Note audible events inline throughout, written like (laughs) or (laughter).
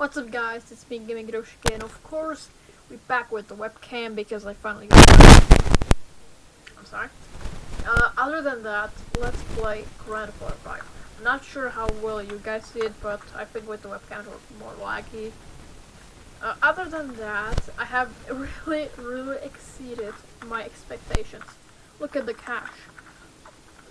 What's up guys, it's me Gaming Hiroshi and of course we're back with the webcam because I finally. I'm sorry. Uh, other than that, let's play Grand Theft Auto 5. I'm not sure how well you guys see it, but I think with the webcam it was more laggy. Uh, other than that, I have (laughs) really, really exceeded my expectations. Look at the cash.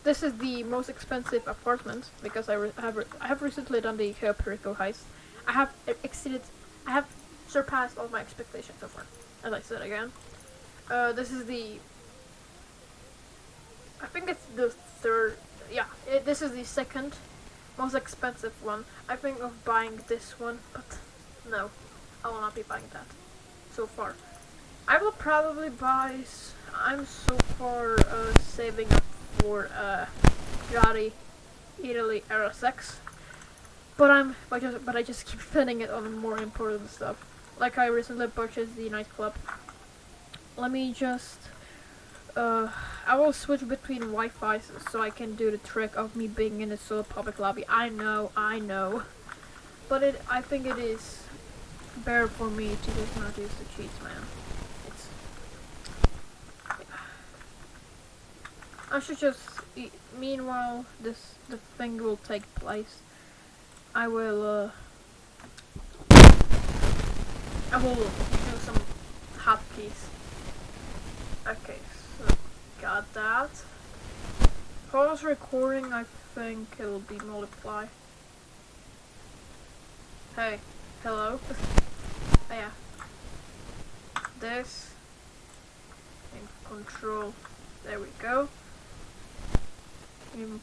This is the most expensive apartment because I have I have recently done the Perico heist. I have exceeded, I have surpassed all my expectations so far. As I said again, uh, this is the. I think it's the third. Yeah, it, this is the second most expensive one. I think of buying this one, but no, I will not be buying that so far. I will probably buy. I'm so far uh, saving up for uh, Ferrari Italy Era 6. But I'm, but, just, but I just keep spending it on more important stuff. Like I recently purchased the nightclub. Let me just, uh, I will switch between Wi-Fi so I can do the trick of me being in a solo public lobby. I know, I know. But it, I think it is better for me to just not use the cheats, man. I should just. Meanwhile, this the thing will take place. I will. Uh, I will do some hotkeys. Okay, so got that. Pause recording. I think it will be multiply. Hey, hello. oh, (laughs) yeah. This and control. There we go. Um,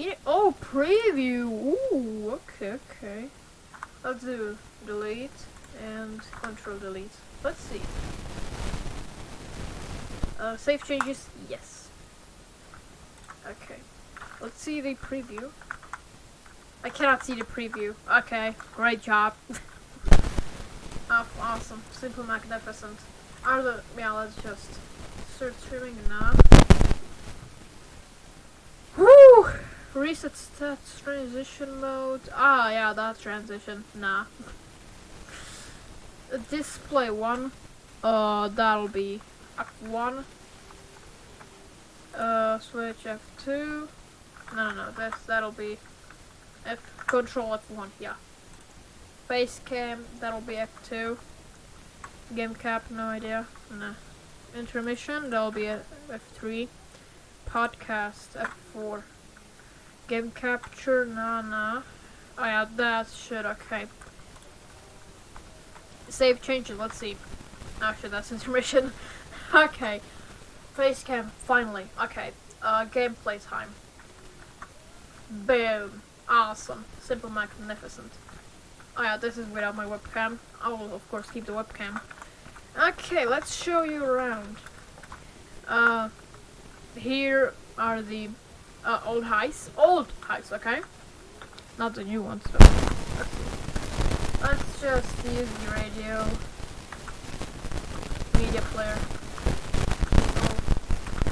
yeah? Oh, preview. Ooh, okay, okay. Let's do delete and control delete. Let's see. Uh, save changes. Yes. Okay. Let's see the preview. I cannot see the preview. Okay, great job. (laughs) oh, awesome. Simple magnificent. Are yeah, let's just start streaming now. Woo! Reset stats, transition mode. Ah, yeah, that transition. Nah. Display 1. Uh, that'll be F1. Uh, switch F2. No, no, no, this, that'll be F, control F1, yeah. Face cam, that'll be F2. Game cap, no idea. Nah. Intermission, that'll be F3 podcast F4. Game capture, nah, nah. Oh yeah, that's shit, okay. Save changes, let's see. Actually, that's (laughs) intermission. okay. Face cam, finally. Okay. Uh, gameplay time. Boom. Awesome. Simple magnificent. Oh yeah, this is without my webcam. I will, of course, keep the webcam. Okay, let's show you around. Uh, here are the uh, old heists. Old heists, okay? Not the new ones, though. Let's just use the radio. Media player.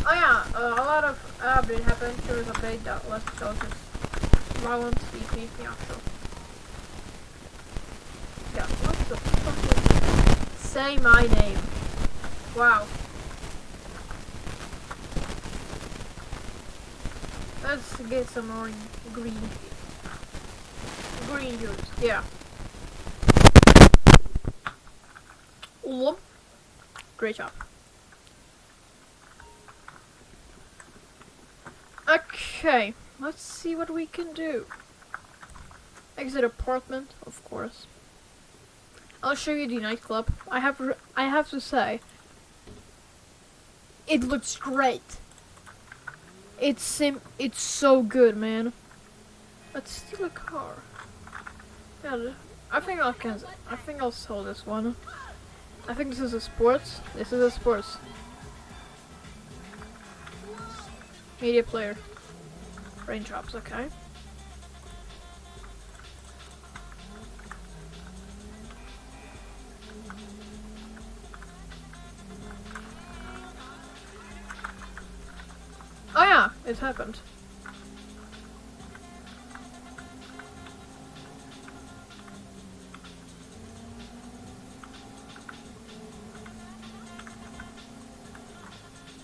Oh, oh yeah, uh, a lot of update happened. Sure, update that less soldiers. Violent, EP, yeah, sure. Yeah, what the fuck is... Say my name. Wow. Let's get some more green. Green juice, yeah. Whoop. Great job. Okay, let's see what we can do. Exit apartment, of course. I'll show you the nightclub. I have I have to say, it looks great. It's sim. It's so good, man. Let's steal a car. Yeah, I think I can. I think I'll sell this one. I think this is a sports. This is a sports. Media player. Raindrops. Okay. it happened.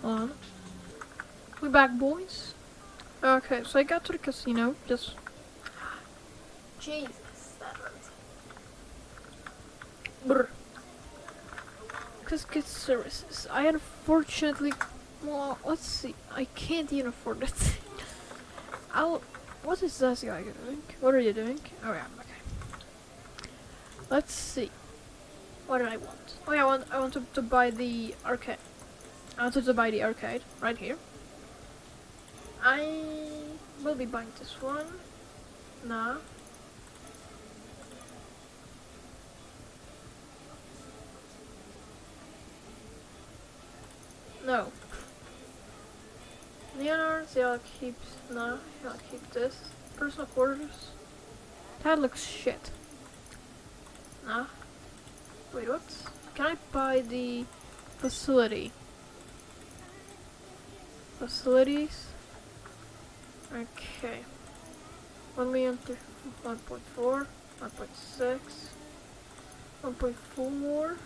Hold on. We back, boys. Okay, so I got to the casino. Just. Jesus, that hurts. Brr. Services. I unfortunately well, let's see. I can't even afford it. I'll. What is this guy doing? What are you doing? Oh yeah, okay. Let's see. What do I want? Oh yeah, I want I want to, to buy the arcade. I wanted to buy the arcade right here. I will be buying this one. Nah. No. Leonard's, yeah, I'll keep, no, keep this. Personal quarters. That looks shit. Nah. Wait, what? Can I buy the facility? Facilities? Okay. 1 million, 1.4, 1.6, 1.4. more.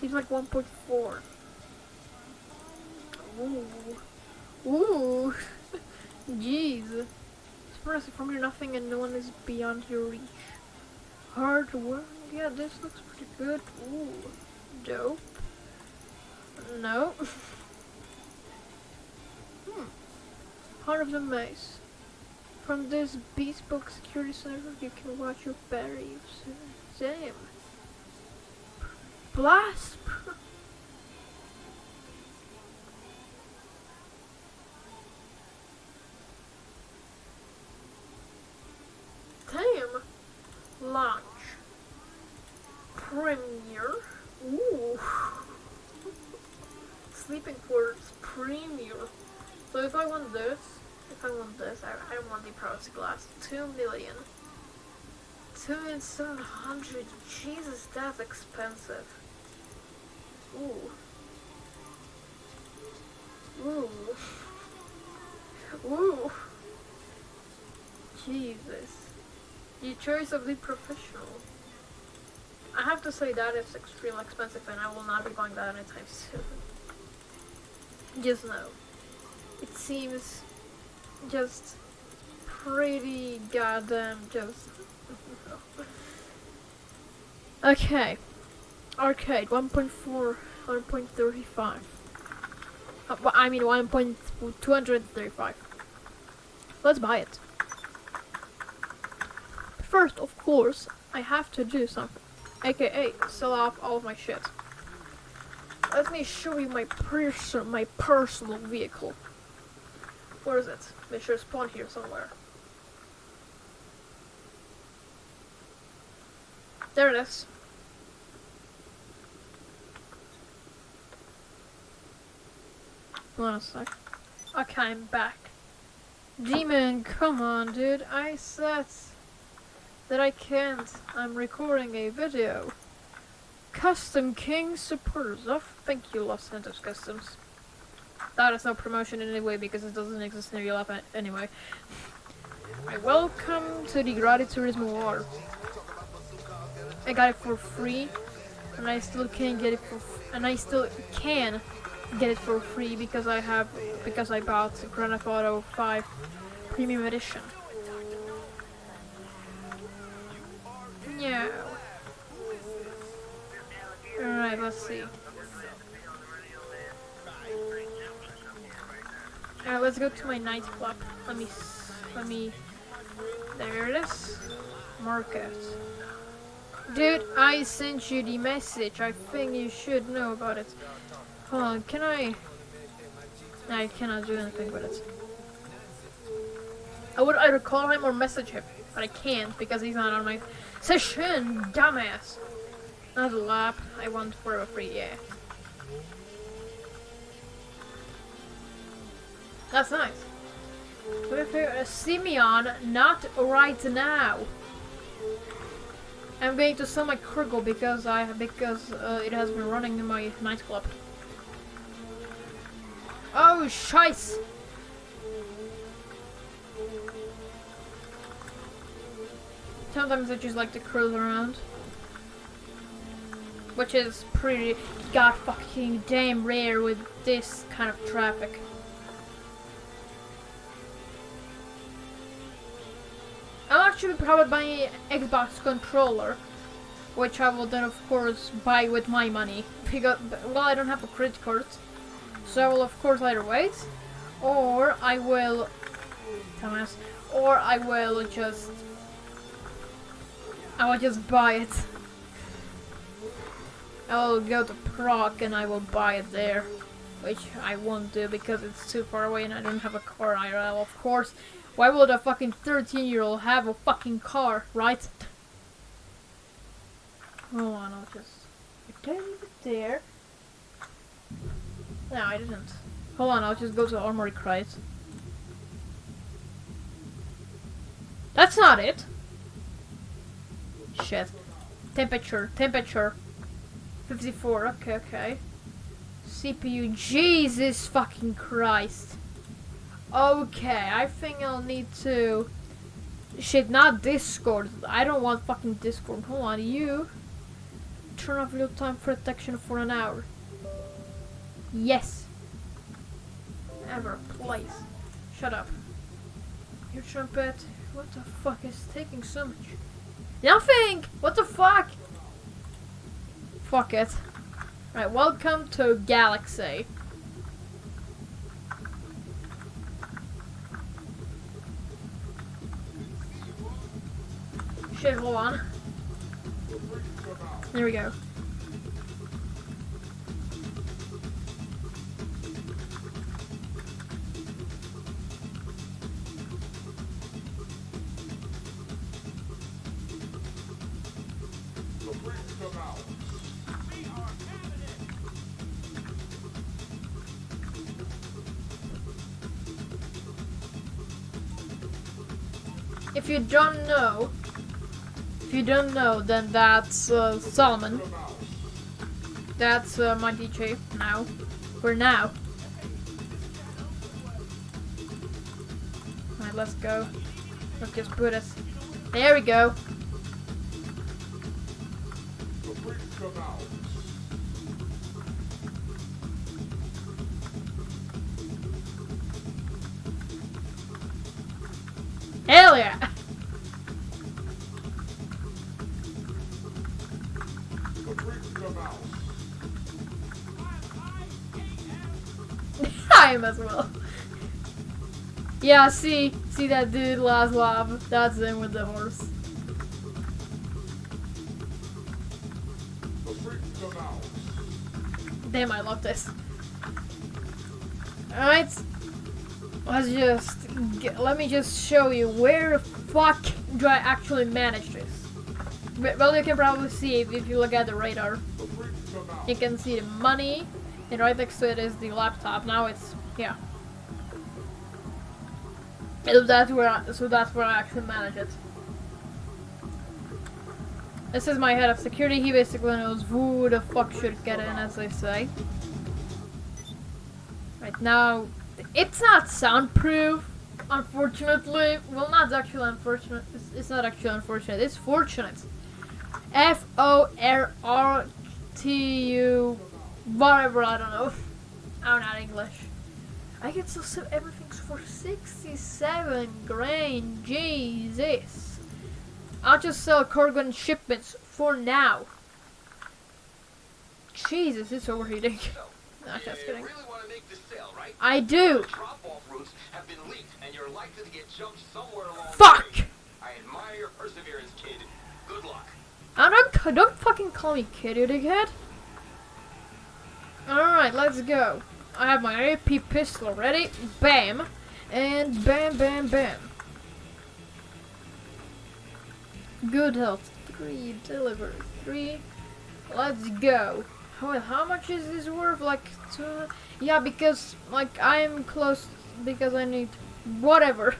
Seems like 1.4. Ooh. Ooh. Jeez. Expressive from your nothing and no one is beyond your reach. Hard work. Yeah, this looks pretty good. Ooh. Dope. No. (laughs) hmm. Of the Maze. From this bespoke security center, you can watch your battery. Damn. Blast! (laughs) Damn! Launch. Premiere. Ooh. Sleeping quarters. Premiere. So if I want this, if I want this, I, I want the privacy glass. Two million. Two and seven hundred. Jesus, that's expensive. Ooh. Ooh. (laughs) Ooh. Jesus. The choice of the professional. I have to say that is extremely expensive and I will not be buying that anytime (laughs) soon. Just know. It seems just pretty goddamn just... (laughs) okay. Arcade, 1.4, 1.35. Uh, I mean 1.235. Let's buy it. First, of course, I have to do something. AKA, sell off all of my shit. Let me show you my person, my personal vehicle. Where is it? Make sure spawn here somewhere. There it is. Hold on a sec. Okay, I'm back. Demon, come on, dude. I said that I can't. I'm recording a video. Custom King supporters. Oh, thank you, Los Santos Customs. That is no promotion in any way because it doesn't exist in real life anyway. I welcome to the Gradi Turismo War. I got it for free, and I still can get it for, and I still can get it for free because I have because I bought Grand Theft Auto 5 Premium Edition. Yeah. Alright, let's see. Alright, let's go to my nightclub. Let me let me there it is. Market. Dude, I sent you the message. I think you should know about it. Hold on, can I... I cannot do anything with it. I would either call him or message him, but I can't because he's not on my session, dumbass. Not a lap, I want for a free, yeah. That's nice. With Simeon, not right now. I'm going to sell my cargo because I because uh, it has been running in my nightclub. Oh, scheiß! Sometimes I just like to cruise around. Which is pretty god fucking damn rare with this kind of traffic. I'm actually probably buy an Xbox controller, which I will then of course buy with my money (laughs) because well I don't have a credit card, so I will of course either wait, or I will, Thomas, or I will just I will just buy it. (laughs) I will go to Prague and I will buy it there. Which I won't do because it's too far away and I don't have a car IRL, of course. Why would a fucking 13 year old have a fucking car, right? Oh, Hold on, I'll just... Leave it there? No, I didn't. Hold on, I'll just go to Armoury Crate. That's not it! Shit. Temperature, temperature. 54, okay, okay. CPU, Jesus fucking Christ. Okay, I think I'll need to... Shit, not Discord. I don't want fucking Discord. Hold on, you... Turn off real-time protection for an hour. Yes. Ever, please. Shut up. Your trumpet. What the fuck is taking so much? Nothing! What the fuck? Fuck it. Right, welcome to Galaxy. Shit, hold on. There we go. If you don't know, then that's uh, Solomun. That's uh, my DJ now. For now. Alright, let's go. Let's just put us. There we go. Yeah, see, see that dude, Laslav? That's him with the horse. Damn, I love this. Alright, let's just, get, let me just show you where the fuck do I actually manage this. Well, you can probably see if you look at the radar. You can see the money, and right next to it is the laptop. Now it's, yeah. So that's where I, so that's where I actually manage it. This is my head of security. He basically knows who the fuck should get in, as they say. Right now, it's not soundproof, unfortunately. Well, not actually unfortunate. It's, it's not actually unfortunate. It's fortunate. F O R R T U, whatever. I don't know. I'm not English. I can still sell everything for 67 grand. Jesus. I'll just sell cargo and shipments for now. Jesus, it's overheating. (laughs) no, just kidding. Really sale, right? I do. Leaked, and you're likely to get jumped somewhere along Fuck! I admire your perseverance, kid. Good luck. I don't, don't fucking call me kid, you dickhead. Alright, let's go. I have my AP pistol ready. Bam. And bam, bam, bam. Good health. Three. Deliver. Three. Let's go. Well, how much is this worth? Like, two? Yeah, because, like, I'm close, because I need, whatever.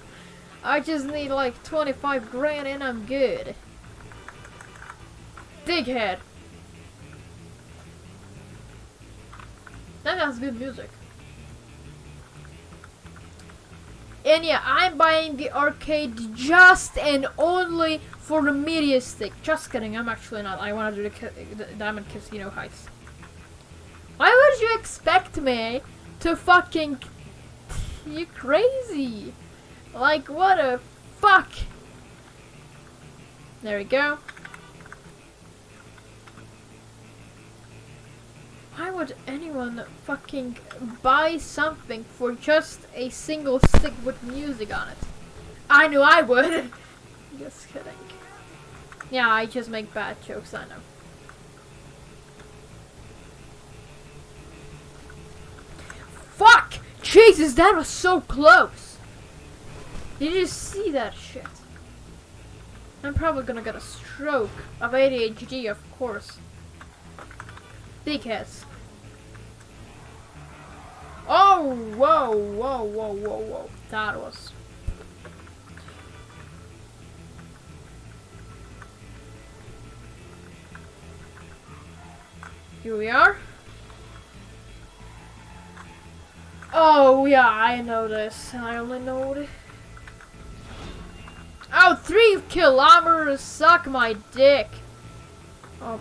I just need, like, 25 grand and I'm good. Dighead. That has good music. And yeah, I'm buying the arcade just and only for the media stick. Just kidding, I'm actually not. I want to do the, the Diamond Casino heist. Why would you expect me to fucking... You crazy. Like, what a fuck. There we go. Would anyone fucking buy something for just a single stick with music on it? I knew I would. (laughs) just kidding. Yeah, I just make bad jokes, I know. Fuck! Jesus, that was so close! Did you see that shit? I'm probably gonna get a stroke of ADHD, of course. Dickheads. Oh, whoa, whoa, whoa, whoa, whoa. That was... Here we are. Oh, yeah, I know this. I only know it. Oh, three kilometers, suck my dick. Oh,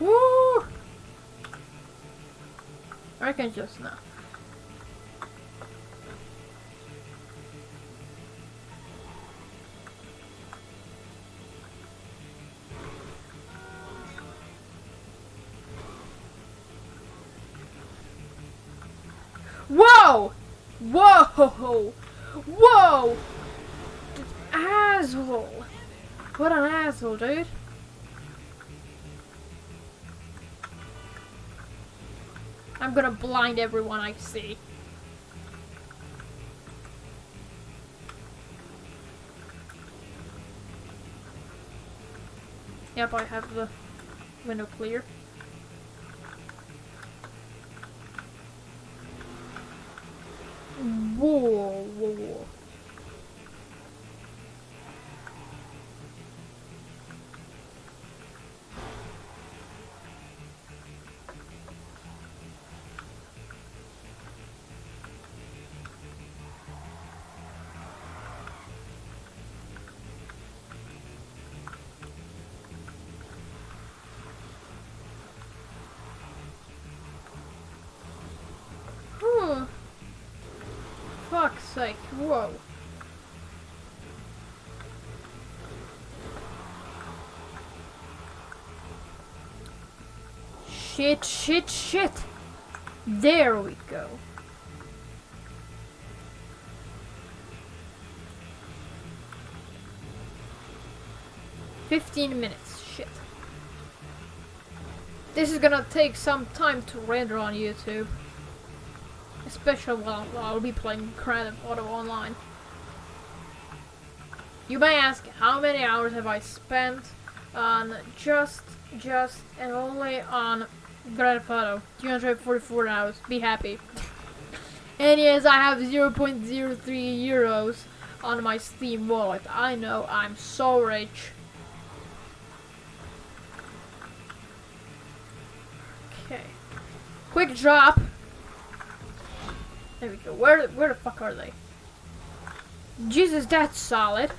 Woo! I can just not. Whoa! Whoa! Whoa! Asshole! What an asshole, dude. I'm gonna blind everyone I see. Yep, I have the window clear. Whoa, whoa, whoa. Whoa. Shit, shit, shit. There we go. Fifteen minutes, shit. This is gonna take some time to render on YouTube. While, while I'll be playing Grand Theft Auto Online. You may ask, how many hours have I spent on just, just, and only on Grand Theft Auto? 244 hours. Be happy. and yes, I have 0.03 euros on my Steam wallet. I know, I'm so rich. Okay. Quick drop. There we go. Where where the fuck are they? Jesus, that's solid.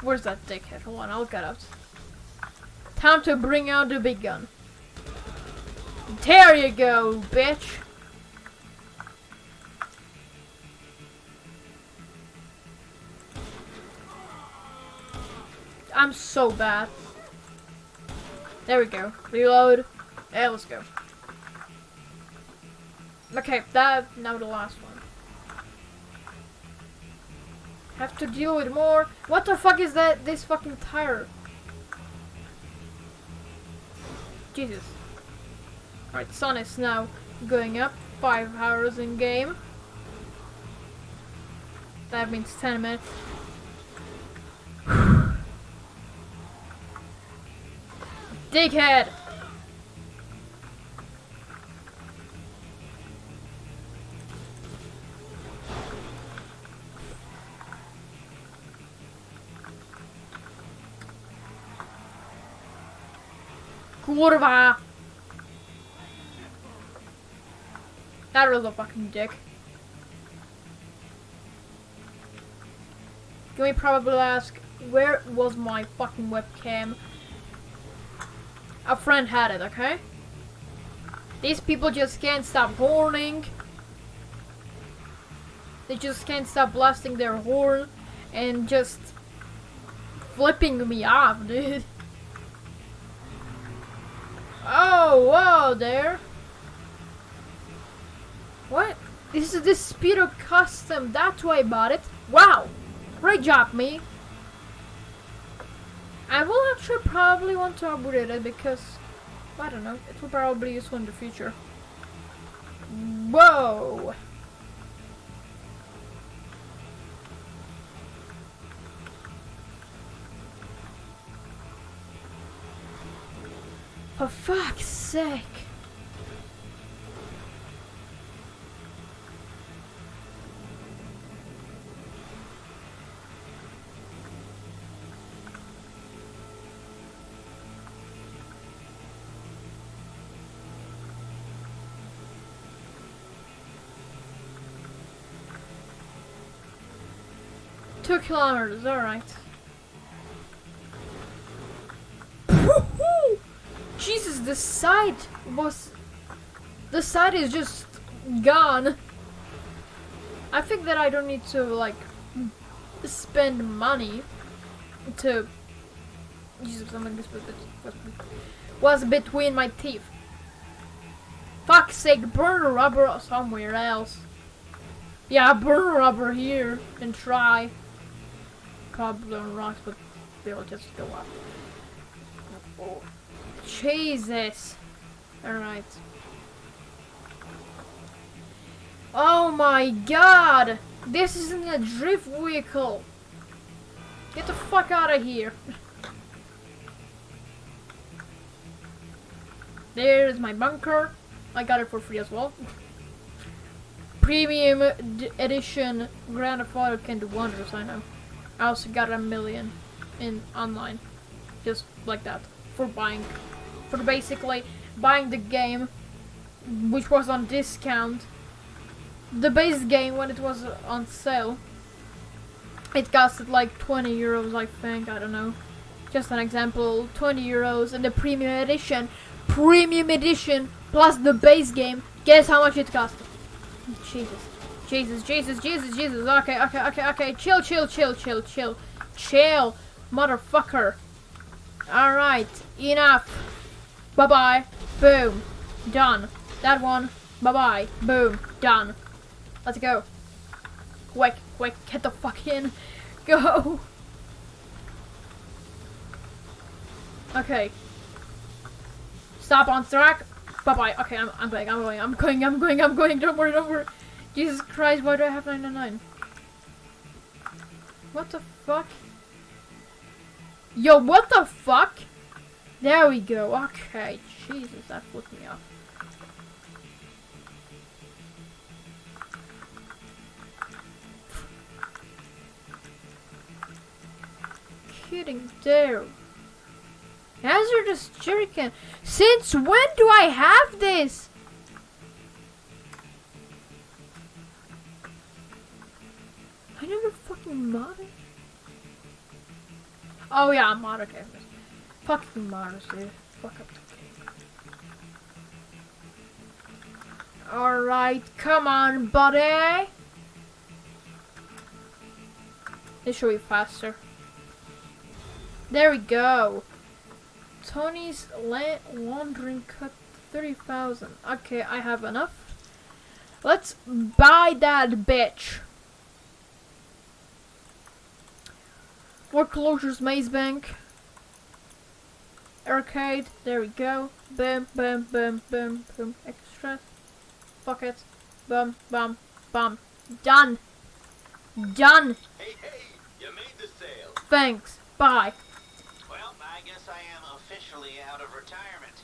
Where's that dickhead? Hold on, I'll get out. Time to bring out the big gun. There you go, bitch. I'm so bad. There we go. Reload. Yeah, let's go. Okay, that now the last one. Have to deal with more. What the fuck is that? This fucking tire. Jesus. Alright, sun is now going up. Five hours in game. That means ten minutes. (sighs) Dickhead! Kurwa! That was a fucking dick. Can we probably ask, where was my fucking webcam? A friend had it, okay? These people just can't stop horning. They just can't stop blasting their horn and just flipping me off, dude. Oh, there. What? This is the Speedo custom. That's why I bought it. Wow. Great job, me. I will actually probably want to upgrade it because, I don't know, it will probably be useful in the future. Whoa! Fuck's sake! Two kilometers, alright. Jesus, the side was... The side is just gone. I think that I don't need to, like, spend money to... Jesus, something was, between my teeth. Fuck's sake, burn rubber somewhere else. Yeah, burn rubber here and try. Probably rocks, but they'll just go up. Oh, Jesus. Alright. Oh my god! This isn't a drift vehicle! Get the fuck out of here! (laughs) There's my bunker. I got it for free as well. Premium edition Grand Theft can do wonders, I know. I also got a million in online. Just like that. For buying. For basically buying the game, which was on discount. The base game, when it was on sale, it costed like 20 euros, I think. I don't know. Just an example. 20 euros. And the premium edition, premium edition, plus the base game, guess how much it cost? Jesus. Jesus, Jesus, Jesus, Jesus. Okay, okay, okay, okay. Chill, chill, chill, chill, chill. Chill, motherfucker. Alright, enough. Bye-bye. Boom. Done. That one. Bye-bye. Boom. Done. Let's go. Quick, quick, get the fuck in. (laughs) Go. Okay. Stop on track. Bye-bye. Okay, I'm, I'm going, I'm going, I'm going, I'm going, I'm going. Don't worry, don't worry. Jesus Christ, why do I have 999? What the fuck? Yo, what the fuck? There we go. Okay, Jesus, that flipped me off. Kidding there. Hazardous jerrycan. Since when do I have this? I never fucking modded. Oh yeah, I'm modded gamers. Fucking modders, dude. Fuck up. Alright, come on, buddy. This should be faster. There we go. Tony's la laundering cut 30,000. Okay, I have enough. Let's buy that bitch. Foreclosures Maze Bank. Arcade. There we go. Boom, boom, boom, boom, boom. Extra. Fuck it. Boom, boom, boom. Done. Done. Hey, hey, you made the sale. Thanks. Bye. Well, I guess I am officially officially out of retirement.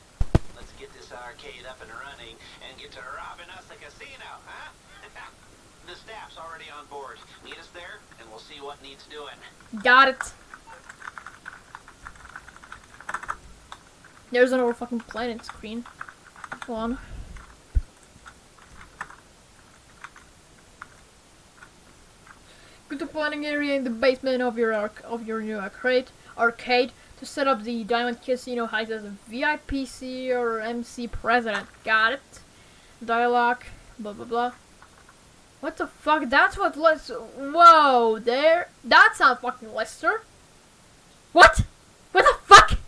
Let's get this arcade up and running and get to robbing us a casino, huh? (laughs) the staff's already on board. Meet us there, and we'll see what needs doing. Got it. There's another fucking planet screen. Go on. Go to planning area in the basement of your arc of your new arcade arcade to set up the Diamond Casino Heist as a VIPC or MC president. Got it. Dialogue. Blah blah blah. What the fuck? That's what Lester. Whoa, there. That's not fucking Lester. What? What the fuck?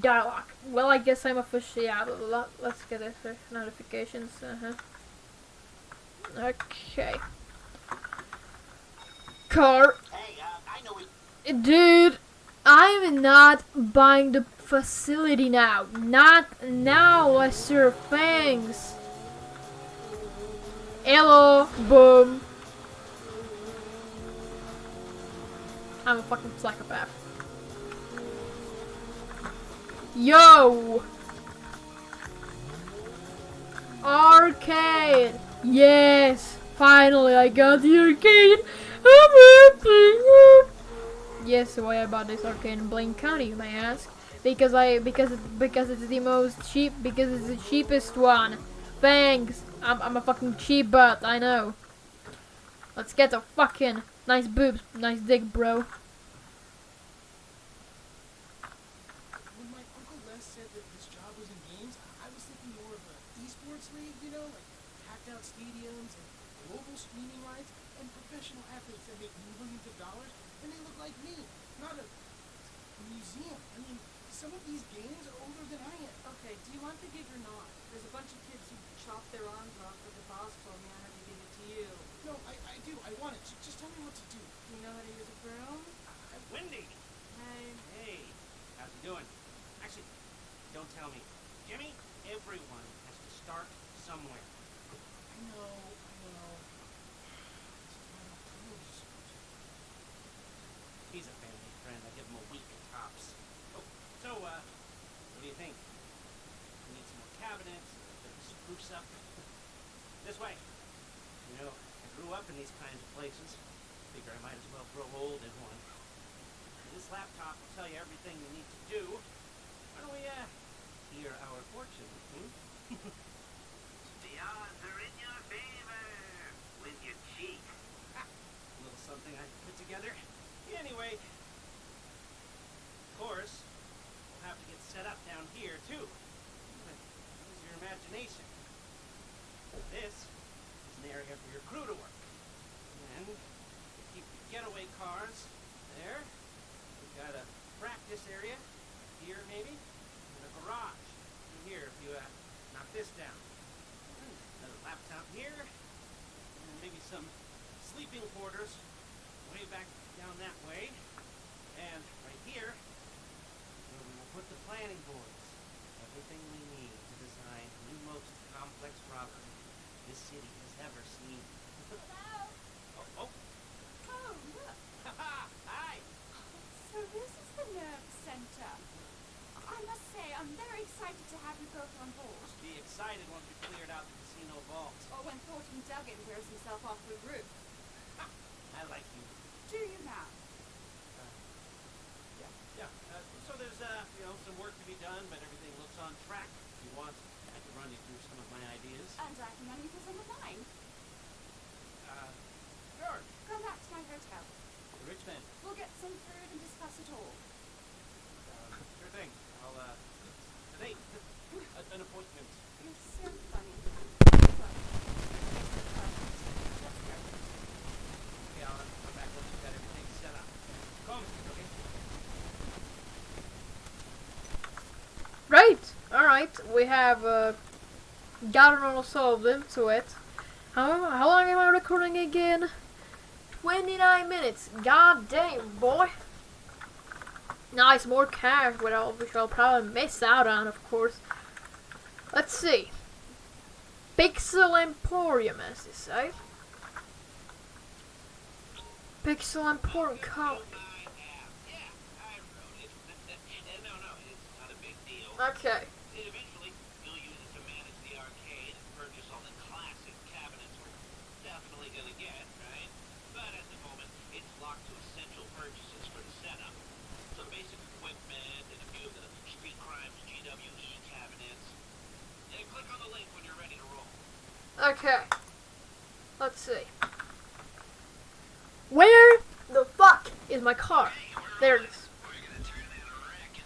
Dialogue. Well, I guess I'm officially out of lot. Let's get this notifications. Uh huh. Okay. Car. Hey, uh, I know we... Dude, I'm not buying the facility now. Not now, Lester. Thanks. Hello, boom. I'm a fucking psychopath. Yo! Arcade! Yes! Finally, I got the arcade! Yes, why I bought this arcade in Blaine County, you may ask? Because I because because it's the most cheap because it's the cheapest one. Thanks. I'm I'm a fucking cheap butt, I know. Let's get the fucking nice boobs, nice dick, bro. When my Uncle Les said that this job was in games, I was thinking more of an esports league, you know, like packed out stadiums and global streaming rights and professional athletes that make millions of dollars, and they look like me, not a museum. I mean, some of these games are older than I am. Okay, do you want the gig or not? There's a bunch of kids who chopped their arms off, but the boss told me I had to give it to you. No, I, I do. I want it. Just, just tell me what to do. Do you know how to use a broom? Wendy! Hey, Hey, how's it doing? Actually, don't tell me. Jimmy, everyone has to start somewhere. I know. I know. It's just not enough time to support you. He's a family friend. I give him a week at tops. Oh, so, uh, what do you think? We need some more cabinets, a bit of spruce up. this way. You know, I grew up in these kinds of places. Figure I might as well grow old in one. This laptop will tell you everything you need to do. Why don't we, uh, hear our fortune, hmm? (laughs) The odds are in your favor when you cheat. A little something I put together. Anyway, of course, we'll have to get set up down here too. Use your imagination. This is an area for your crew to work. And we keep the getaway cars there. We've got a practice area here maybe, and a garage in here if you uh, knock this down. Hmm, Another laptop here, and maybe some sleeping quarters way back down that way. And right here, where we will put the planning boards. Everything we need to design the most complex robbery this city has ever seen. oh, oh, Oh, look. haha, (laughs) hi! So this is the nerve center. I must say, I'm very excited to have you both on board. Be excited once we cleared out the casino vault. Or oh, when Thornton Duggan throws himself off the roof. (laughs) I like you. Do you now? Yeah, yeah. Uh, so there's, uh, you know, some work to be done, but everything looks on track. If you want, I can run you through some of my ideas. And I can run you through some of mine. Uh, sure. Come back to my hotel. The rich man. We'll get some food and discuss it all. Uh, sure thing. I'll, uh, (laughs) a date. An appointment. You're so funny. Well, let's go. Okay, I'll come back once you've got everything set up. Call me, okay? Right. We have uh, gotten all solved into it. How how long am I recording again? Twenty nine minutes. God damn, boy. Nice, more cash, which I'll, which I'll probably miss out on, of course. Let's see. Pixel Emporium, as they say. Pixel Emporium. Co- (laughs) Yeah, I wrote. (laughs) Okay. Eventually, you'll use it to manage the arcade and purchase all the classic cabinets we're definitely gonna get, right? But at the moment, it's locked to essential purchases for the setup. Some basic equipment and a few of the Street Crimes GWE cabinets. Yeah, click on the link when you're ready to roll. Okay. Let's see. Where the fuck is my car? There it is. We're gonna turn that wreck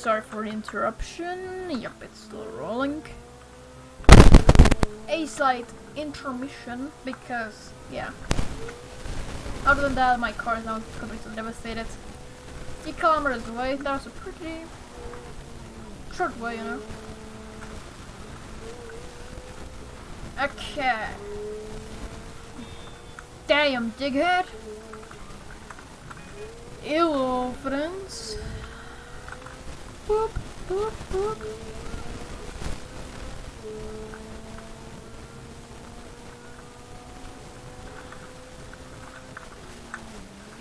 sorry for the interruption. Yep, it's still rolling. A slight intermission because, yeah. Other than that, my car is now completely devastated. Three kilometers away, that was a pretty short way, you know. Okay. Damn, dighead. Hello, friends. Boop.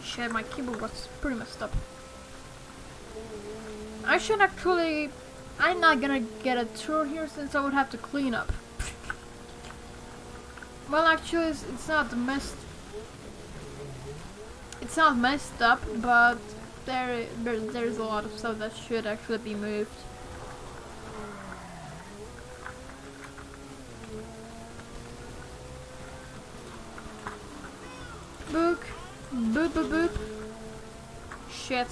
Shit, my keyboard was pretty messed up. I should actually... I'm not gonna get a tour here since I would have to clean up. Well, actually, it's, it's not messed... It's not messed up, but there, there there's a lot of stuff that should actually be moved. Book. Boop boop boop. Shit.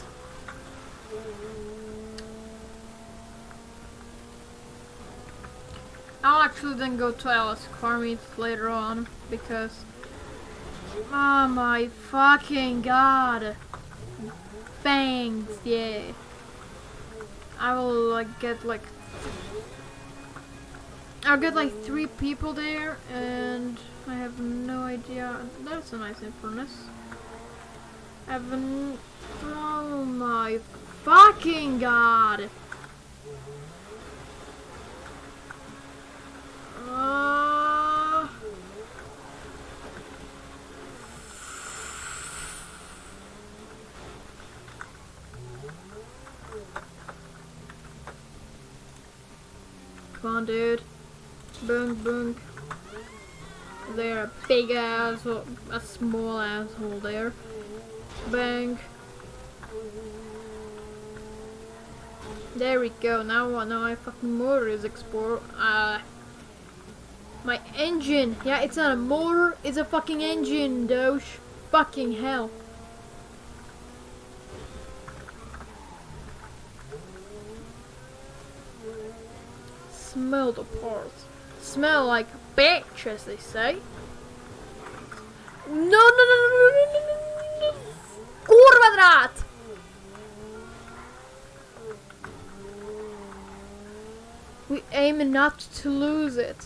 I'll actually then to Alice meet later on because Oh my fucking god. Thanks, yeah. I will like get like I'll get like three people there and I have no idea that's a nice furnace. I have an oh my fucking god. Uh, Come on, dude. Boom, boom. There, a big asshole, a small asshole there. Bang. There we go. Now, now my fucking motor is explore. Uh, my engine. Yeah, it's not a motor. It's a fucking engine, Doge. Fucking hell. Smell the parts. Smell like bitch, as they say. No, no, no, no, no, no, no, no. no, no, no, We aim not to lose it.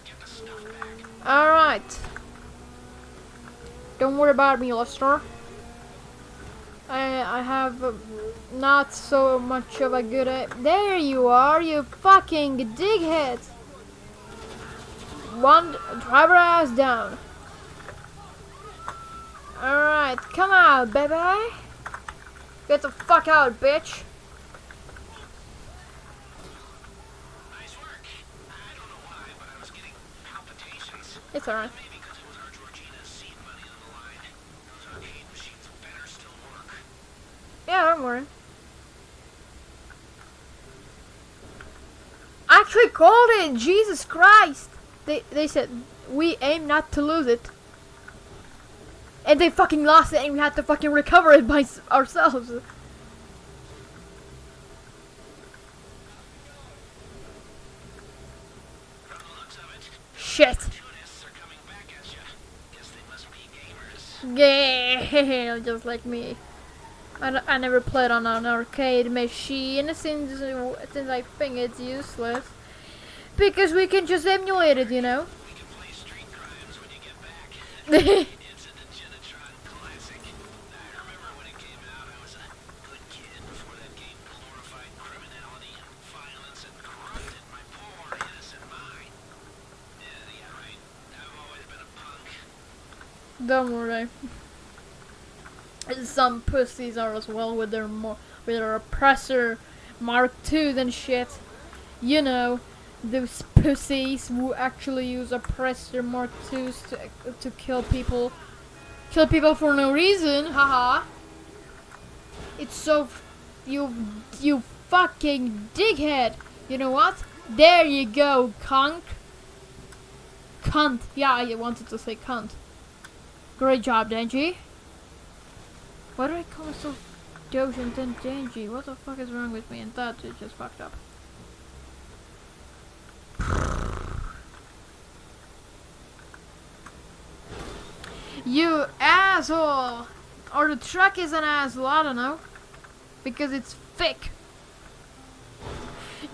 Alright. Don't worry about me, Lester. I I have not so much of a good. A- there you are, you fucking dighead. One driver ass down. Alright, come out, baby. Get the fuck out, bitch. Nice work. I don't know why, but I was getting palpitations. It's alright. Maybe because it was our Georgina's seed money on the line. Those arcade machines better still work. Yeah, don't worry. actually called it. Jesus Christ. They they said we aim not to lose it. And they fucking lost it and we had to fucking recover it by (laughs) ourselves. Shit. tourists are coming back at you. Guess they must be gamers. Yeah, (laughs) just like me. I, I never played on an arcade machine since since I think it's useless. Because we can just emulate it, you know. (laughs) We can play street crimes when you get back. It's a Genitron classic. I remember when it came out, I was a good kid before that game glorified criminality and violence and corrupted my poor innocent mind. Yeah, yeah, right. I've always been a punk. Don't worry. Some pussies are as well with their mo- with their oppressor Mark II and shit. You know, those pussies who actually use oppressor Mark IIs to to kill people, kill people for no reason. Haha. It's so you you fucking dighead. You know what? There you go, cunt. Cunt. Yeah, I wanted to say cunt. Great job, Denji. Why do I call myself Doge and then Denji? What the fuck is wrong with me? And that is just fucked up. You asshole! Or the truck is an asshole, I don't know. Because it's thick.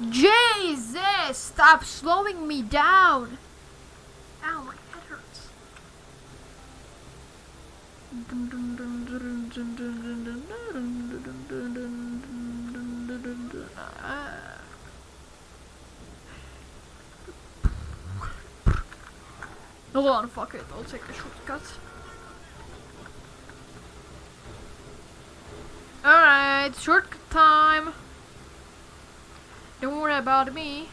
Jesus! Stop slowing me down! Oh Ow, my head hurts. Hold on, fuck it, I'll take a shortcut. Alright, shortcut time. Don't worry about me.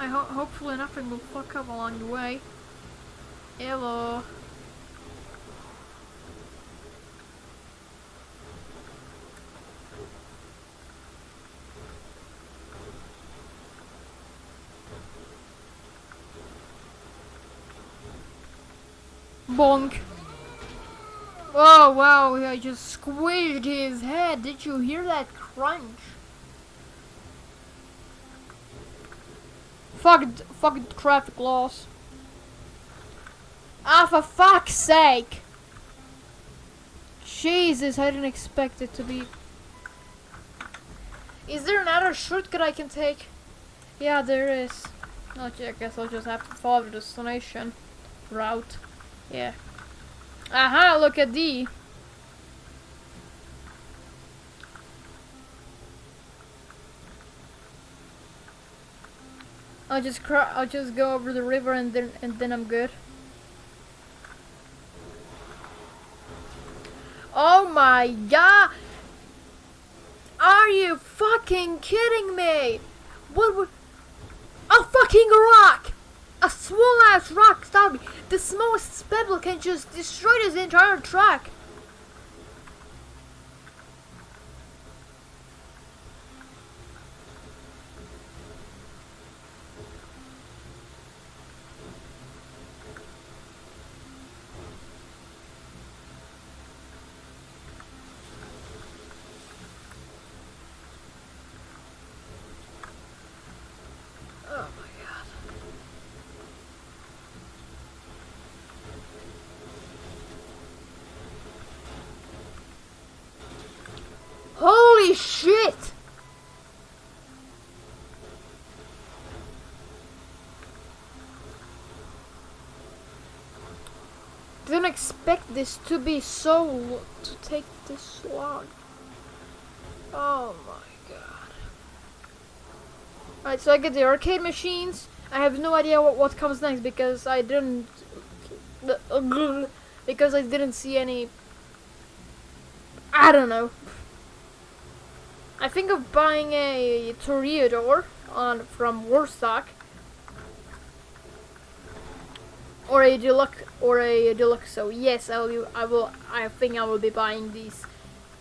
I ho hopefully nothing will fuck up along the way. Hello. Bonk. Oh wow, I just squished his head. Did you hear that crunch? Fuck, fucking traffic laws. Ah, for fuck's sake! Jesus, I didn't expect it to be. Is there another shortcut I can take? Yeah, there is. Okay, I guess I'll just have to follow the destination route. Yeah. Aha, look at D. I'll just cro- I'll just go over the river and then and then I'm good. Oh my god! Are you fucking kidding me? What would a fucking rock? Small ass rock, me. The smallest pebble can just destroy this entire track. Oh my god. Holy shit! Didn't expect this to be so to take this long. Oh my god. Alright, so I get the arcade machines. I have no idea what, what comes next because I didn't because I didn't see any I don't know. I think of buying a Toreador on from Warstock or a deluxe or a deluxe. So yes, I will. I will. I think I will be buying these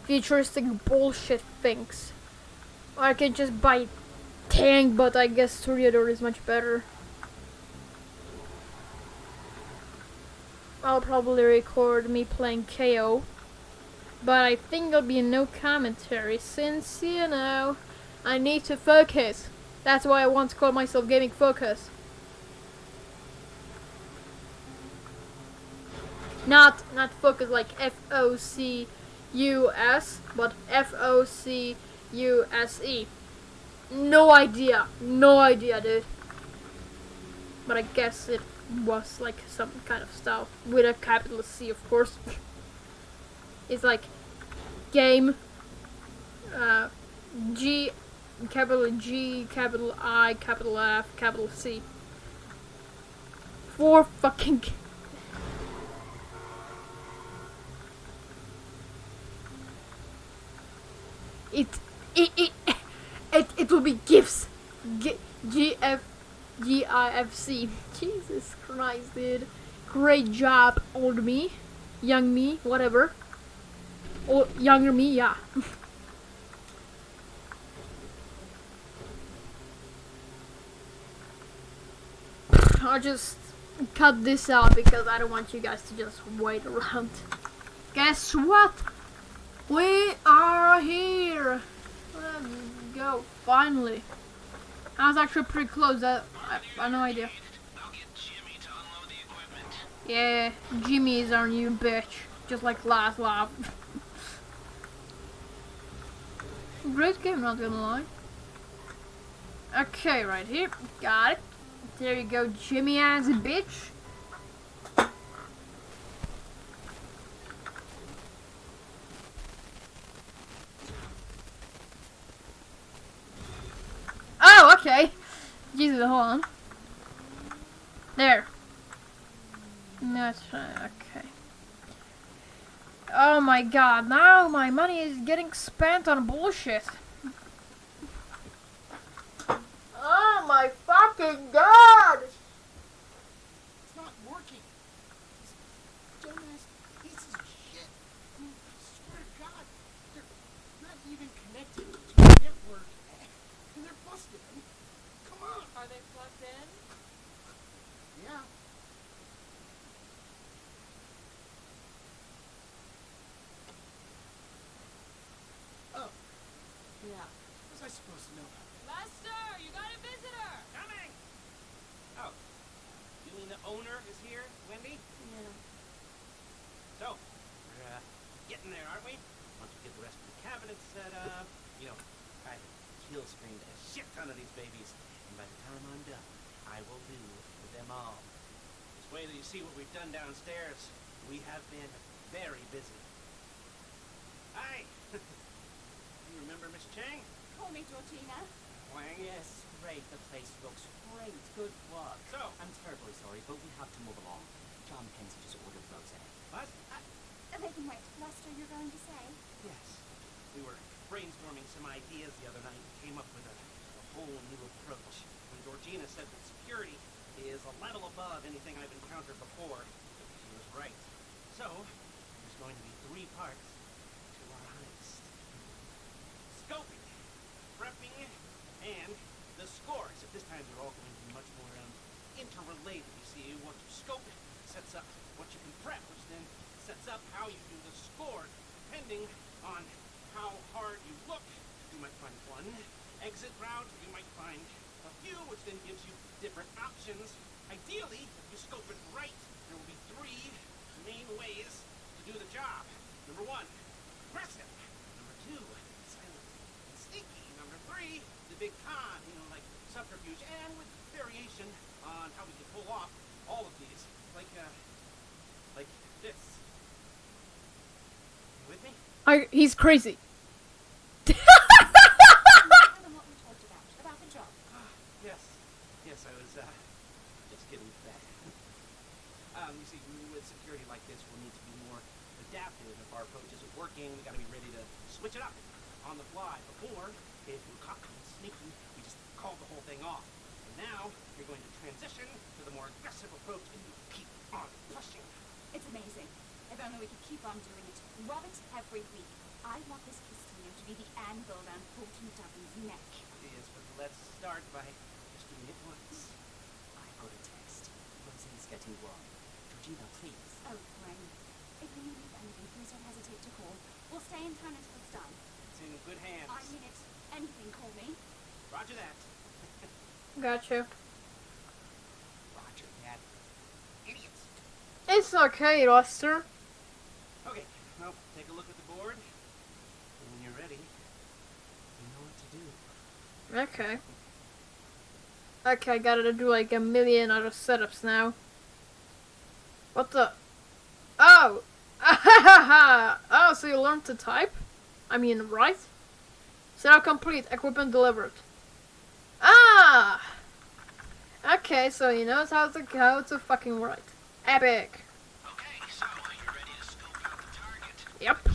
futuristic bullshit things. Or I can just buy tank, but I guess Toreador is much better. I'll probably record me playing Cayo. But I think there'll be no commentary since, you know, I need to focus. That's why I want to call myself Gaming Focus. Not not focus like F O C U S, but F O C U S E. No idea. No idea, dude. But I guess it was like some kind of style with a capital C, of course. (laughs) it's like game uh, G capital G capital I capital F capital C. Four fucking. It it it it, it will be gifts. G G F G I F C. Jesus Christ, dude. Great job, old me, young me, whatever. Or younger me, yeah. (laughs) I'll just cut this out because I don't want you guys to just wait around. Guess what? We are here. Let's go. Finally. I was actually pretty close. I, I, I no idea. Yeah, Jimmy is our new bitch. Just like last lap. (laughs) Great game, not gonna lie. Okay, right here. Got it. There you go, Jimmy as a bitch. Oh, okay. Jesus, hold on. There. That's right, okay. Oh my god, now my money is getting spent on bullshit. Oh my fucking god! It's not working. These dumbass pieces of shit. I mean, I swear to God, they're not even connected to the network. And they're busted. I mean, come on. Are they plugged in? Yeah. Oh, Yeah. what was I supposed to know about that? Lester, you got a visitor! Coming! Oh. You mean the owner is here, Wendy? Yeah. So, we're uh, getting there, aren't we? Once we get the rest of the cabinet set up, you know, I kill screened a shit ton of these babies, and by the time I'm done, I will do with them all. Just wait till you see what we've done downstairs. We have been very busy. Hi! (laughs) you remember Miss Cheng? Call me Georgina. Wang? Yes, great. The place looks great. Good work. So, I'm terribly sorry, but we have to move along. John Pensy just ordered rosé. what? Uh, they can wait. Lester, you're going to say? Yes. We were brainstorming some ideas the other night and came up with a, a whole new approach. And Georgina said that security is a level above anything I've encountered before. She was right. So, there's going to be three parts to our heist. Scoping, prepping, and the score. Except this time they're all going to be much more um, interrelated. You see, what you scope sets up what you can prep, which then sets up how you do the score, depending on how hard you look. You might find one exit route, you might find a few, which then gives you different options. Ideally, if you scope it right, there will be three main ways to do the job. Number one, aggressive. Number two, silent and sneaky. Number three, the big con, you know, like subterfuge, and with variation on how we can pull off all of these. Like, uh, like this. You with me? I, he's crazy. (laughs) Tell them what we talked about. About the job. Yes. Yes, I was, uh, just getting to that. um, you see, with security like this, we'll need to be more adaptive. If our approach isn't working, we gotta be ready to switch it up on the fly. Before, if we were caught being sneaky, we just called the whole thing off. And now, you're going to transition to the more aggressive approach and you keep on pushing. It's amazing. If only we could keep on doing it. Rob it every week. I want this casino to be the anvil around Fulton Dublin's neck. Yes, but let's start by just doing it once. I got a text. Rose's getting warm. Georgina, please. Oh, Gwen. If you need anything, please don't hesitate to call. We'll stay in town until it's done. It's in good hands. I mean it. Anything, call me. Roger that. Gotcha. Roger that. Idiots. It's okay, Lester. Okay, well, take a look at the board. And when you're ready, you know what to do. Okay. Okay, I gotta do like a million other setups now. What the? Oh! (laughs) oh, so you learned to type? I mean, write? Setup complete, equipment delivered. Ah! Okay, so he knows how to how to fucking write. Epic. Okay, so you're ready to scope out the target. Yep.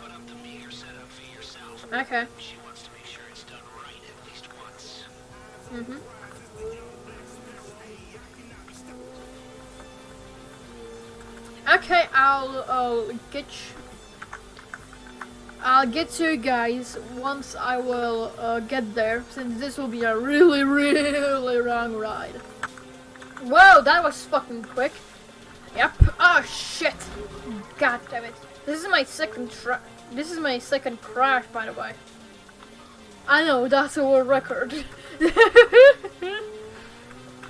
Put up the meager setup fee yourself. Okay. She wants to make sure it's done right at least once. Mm-hmm. Okay, I'll, I'll get you. I'll get to you guys once I will uh, get there, since this will be a really, (laughs) really long ride. Whoa, that was fucking quick. Yep. Oh shit. God damn it. This is my second tra- This is my second crash, by the way. I know that's a world record.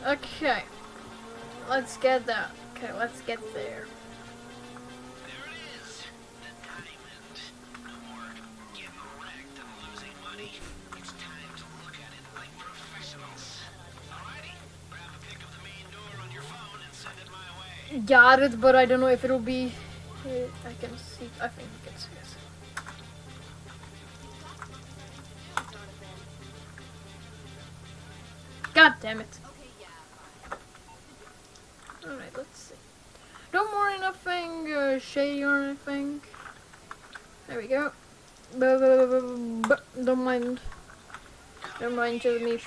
okay. Let's get that. Okay, let's get. There Got it, but I don't know if it'll be. I can see. I think you can see it. God damn it. Alright, let's see. No more nothing uh, shady or anything. There we go. Don't mind. Don't mind just me.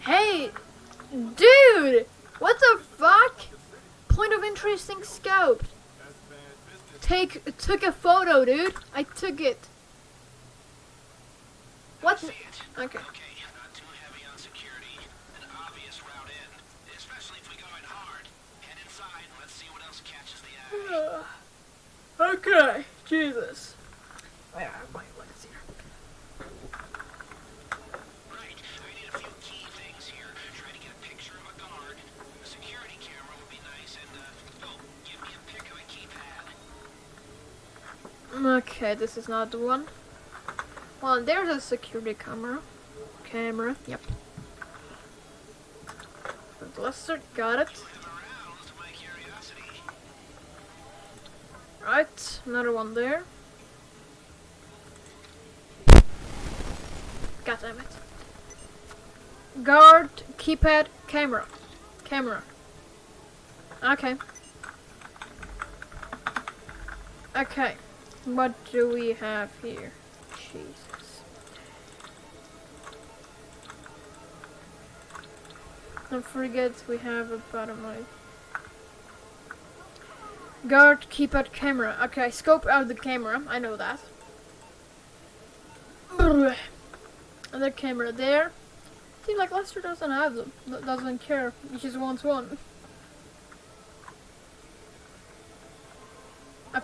Hey! Dude! What the fuck? Point of interesting scope. Take took a photo, dude. I took it. What? It. Okay. Okay, not too heavy on security. An obvious route in, especially if we go in hard. Head inside and let's see what else catches the eye. okay. Jesus. I have my legs here. Right, I need a few key things here. Try to get a picture of a guard. A security camera would be nice, and uh, oh, give me a pic of a keypad. Okay, this is not the one. Well, there's a security camera. Camera. Yep. And Lester got it. Have aroused my curiosity. Right, another one there. God damn it. Guard, keypad, camera. Camera. Okay. Okay. What do we have here? Jesus. Don't forget we have a bottom right. Guard, keypad, camera. Okay, scope out the camera. I know that. (coughs) Other camera there. Seems like Lester doesn't have them. Doesn't care. He just wants one.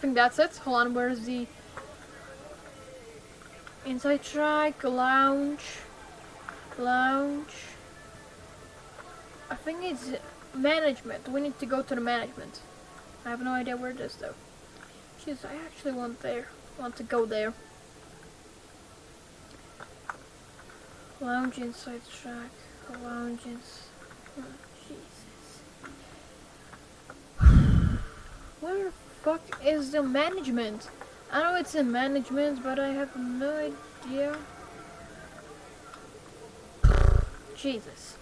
Think that's it. Hold on, where's the inside track, lounge, lounge? I think it's management. We need to go to the management. I have no idea where it is though. Jeez, I actually want there. Want to go there. Lounge inside track. Lounge ins. Oh, Jesus. (sighs) Where fuck is the management? I know it's in management, but I have no idea. Jesus.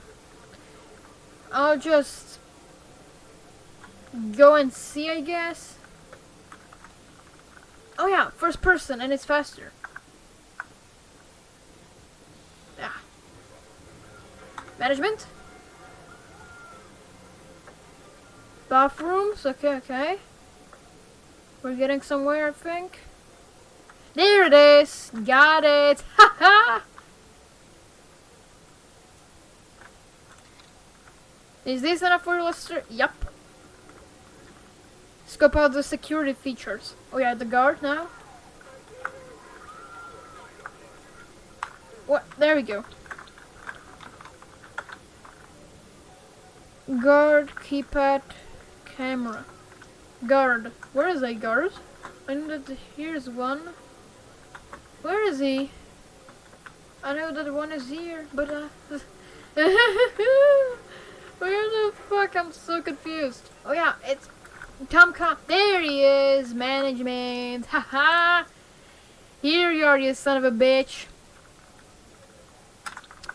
I'll just go and see, I guess. Oh yeah, first person, and it's faster. Yeah. Management. Bathrooms. Okay, okay. We're getting somewhere, I think. There it is. Got it. (laughs) Ha ha. Is this enough for Lester? Yep. Scope out the security features. Oh yeah, the guard now. What? There we go. Guard, keypad, camera. Guard. Where is a guard? I know that here's one. Where is he? I know that one is here, but uh, (laughs) where the fuck? I'm so confused. Oh yeah, it's Tom Com. There he is, management. Haha. Here you are, you son of a bitch.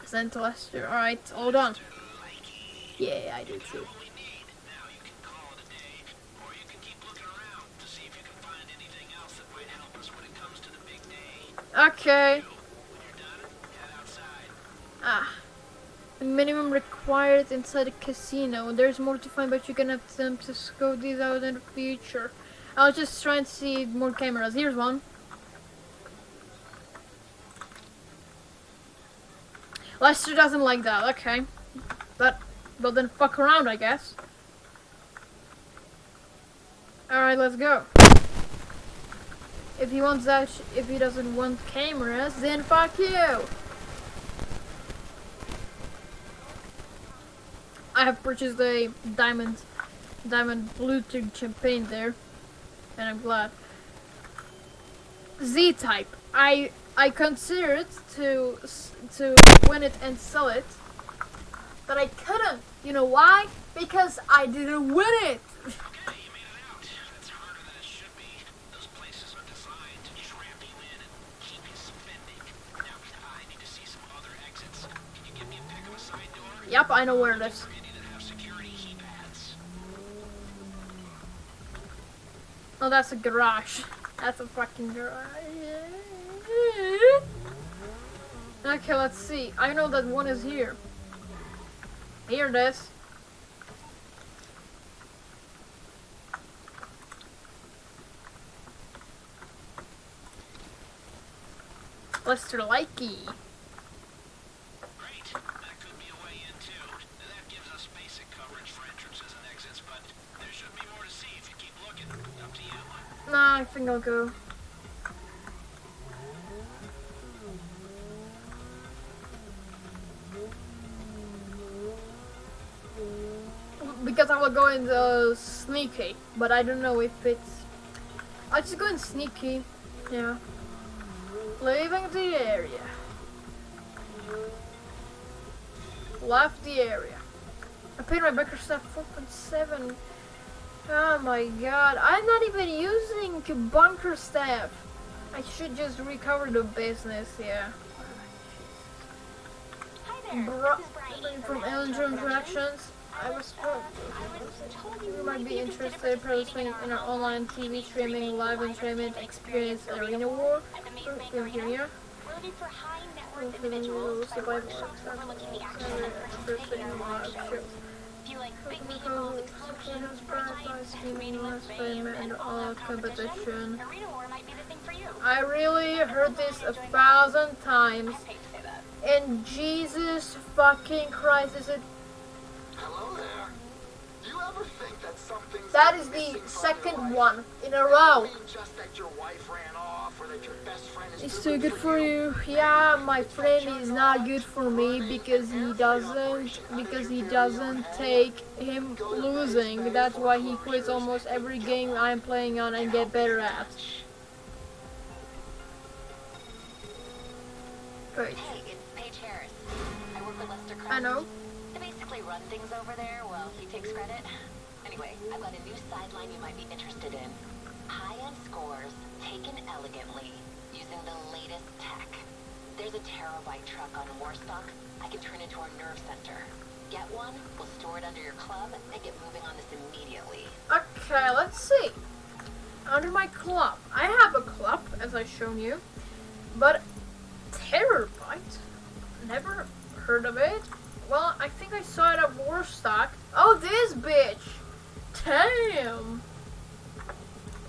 Sent to Lester. All right, hold on. Yeah, I do too. Okay. Ah. The minimum required inside a casino. There's more to find, but you can attempt to scope these out in the future. I'll just try and see more cameras. Here's one. Lester doesn't like that. Okay. But, but then fuck around, I guess. Alright, let's go. If he wants that, if he doesn't want cameras, then fuck you. I have purchased a diamond, diamond Bluetooth champagne there, and I'm glad. Z-type. I I considered to to win it and sell it, but I couldn't. You know why? Because I didn't win it. (laughs) I know where it is. Oh, that's a garage. That's a fucking garage. Okay, let's see. I know that one is here. Here it is. Lester Likey. Great. That could be a way in too. That gives us basic coverage for entrances and exits, but there should be more to see if you keep looking. Up to you. Nah, I think I'll go. Because I will go in the sneaky, but I don't know if it's. I'll just go in sneaky. Yeah. Leaving the area. Left the area. I paid my backer stuff 4.7. Oh my god, I'm not even using bunker staff. I should just recover the business, yeah. Hi there. Bro- this is Bryony from Wild Productions. I was uh, I told you might be interested in participating in our online TV streaming live entertainment experience Arena War. at the Maze From Bank from Arena. here. Looking for high net worth individuals by survival workshops overlooking the action and in live shows. shows. If you like big vehicles, explosions, prototypes, meaningless fame, and all competition, Arena War might be the thing for you. I really heard this a thousand times. I hate to say that. And Jesus fucking Christ, is it? Hello there. Do you ever think that something's That is the second one in a row. Mean just that your wife ran off or that your best friend is It's too too good for you. Yeah, my friend is not good for me because he doesn't because he doesn't take him losing. That's why he quits almost every game I'm playing on and get better at. Wait, Hey, it's Paige Harris. I work with Lester I know. I basically run things over there while he takes credit. Anyway, I've got a new sideline you might be interested in. High-end scores taken elegantly using the latest tech. There's a Terrorbyte truck on Warstock, I can turn into our nerve center. Get one, we'll store it under your club, and get moving on this immediately. Okay, let's see. Under my club. I have a club, as I've shown you. But Terrorbyte? Never heard of it. Well, I think I saw it at Warstock. Oh, this bitch! Damn!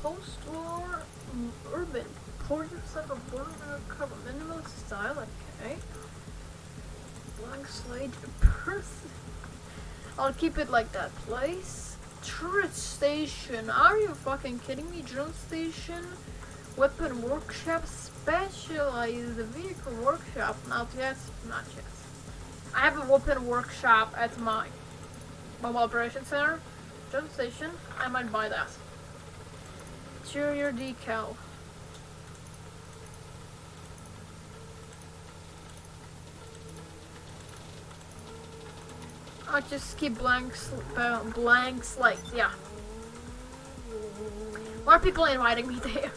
Post-war mm, urban. Pour yourself a born cover. Minimalist style, okay. Blank slate person. I'll keep it like that. Place. Turret station. Are you fucking kidding me? Drone station. Weapon workshop. Specialized vehicle workshop. Not yet. Not yet. I have a weapon workshop at my mobile operation center. Drone station. I might buy that. Interior decal. I'll just keep blank, sl- uh, blank slate. Yeah. Are people inviting me (laughs) there?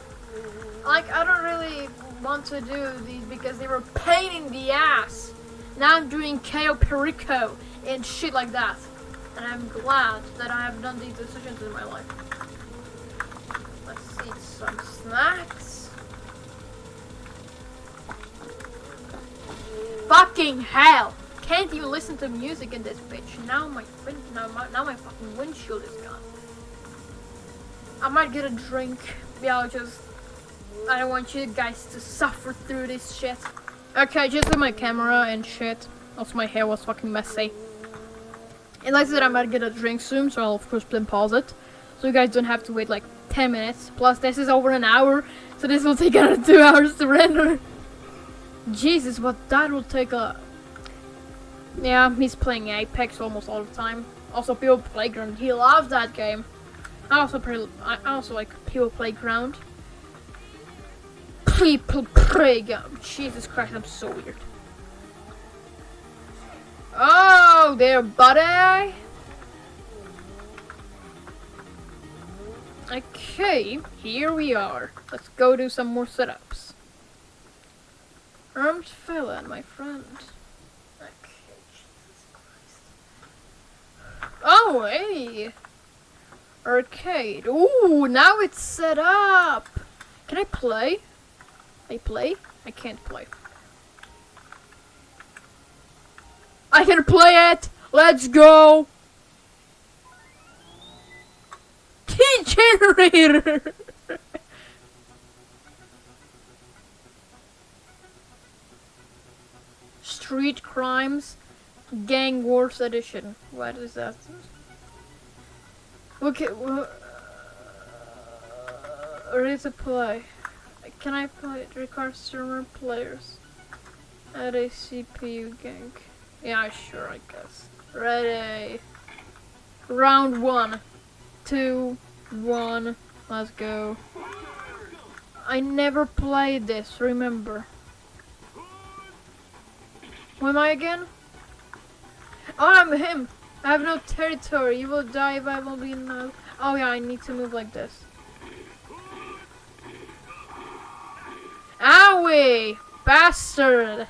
Like, I don't really want to do these because they were pain in the ass. Now I'm doing Cayo Perico and shit like that. And I'm glad that I have done these decisions in my life. Eat some snacks. Fucking hell! Can't even listen to music in this bitch. Now my now my now my fucking windshield is gone. I might get a drink. Yeah, I'll just. I don't want you guys to suffer through this shit. Okay, just with my camera and shit. Also, my hair was fucking messy. And like I said, I might get a drink soon, so I'll of course then pause it. So you guys don't have to wait like 10 minutes. Plus, this is over an hour, so this will take another 2 (laughs) hours to render. Jesus, what that will take a... Yeah, he's playing Apex almost all the time. Also, People Playground, he loves that game. I also play, I also like People Playground. People Playground. Jesus Christ, I'm so weird. Oh, there, buddy. Okay, here we are. Let's go do some more setups. Armed felon, my friend. Okay. Oh, hey! Arcade. Ooh, now it's set up! Can I play? I play? I can't play. I can play it! Let's go! Key generator! (laughs) Street Crimes Gang Wars Edition. What is that? Okay, well, uh, ready to play. Can I play it? Record streamer players. Add a CPU gang. Yeah, sure, I guess. Ready. Round one. Two. One. Let's go. I never played this, remember. Who am I again? Oh, I'm him. I have no territory. You will die if I will be no. Oh yeah, I need to move like this. Owie! Bastard!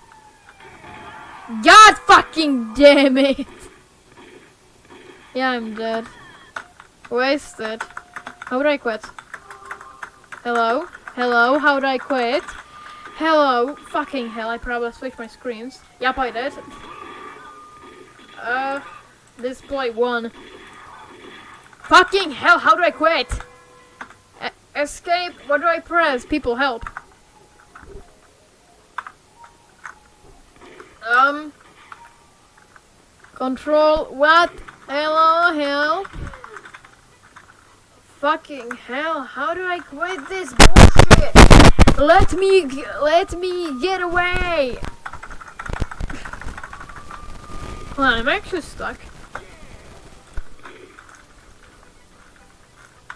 God fucking damn it! (laughs) Yeah, I'm dead. Wasted. How would I quit? Hello? Hello? How would I quit? Hello? Fucking hell, I probably switched my screens. Yep, I did. Uh, display one. Fucking hell, how do I quit? E escape, what do I press? People help. Um. Control, what? Hello, help. Fucking hell, how do I quit this bullshit? Let me, let me get away. Hold on, I'm actually stuck.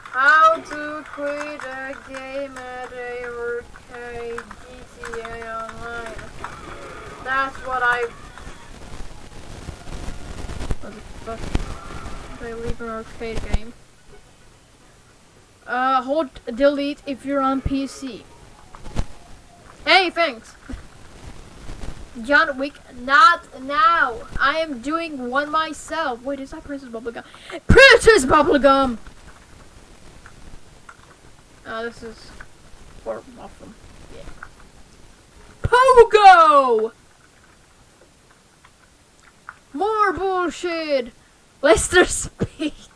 How to quit a game at a arcade GTA Online. That's what I. What the fuck? Did I leave an arcade game? Uh, hold delete if you're on PC. Hey, thanks. John Wick, not now. I am doing one myself. Wait, is that Princess Bubblegum? Princess Bubblegum! Oh, this is for awesome. Yeah. Pogo! More bullshit! Lester (laughs) speaks.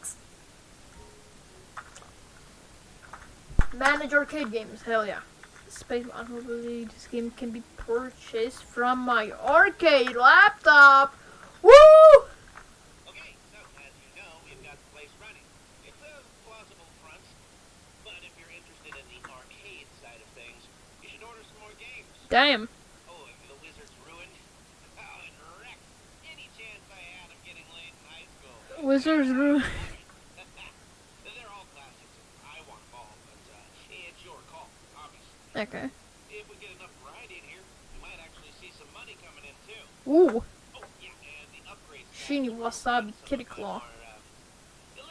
Manage arcade games, hell yeah. Space Monopoly, this game can be purchased from my arcade laptop. Woo! Okay, so as you know, we've got the place running. It's a plausible front, but if you're interested in the arcade side of things, you should order some more games. Damn. Oh, and the Wizard's ruined. (laughs) Oh, wrecked any chance I had of getting laid in high school. Wizards Room. (laughs) They're all classics. I want them all, but uh, it's your call, obviously. Okay. If we get enough variety in here, we might actually see some money coming in too. Ooh. Oh, yeah, and the upgrades. Shiny wasabi kitty claw. Are, uh,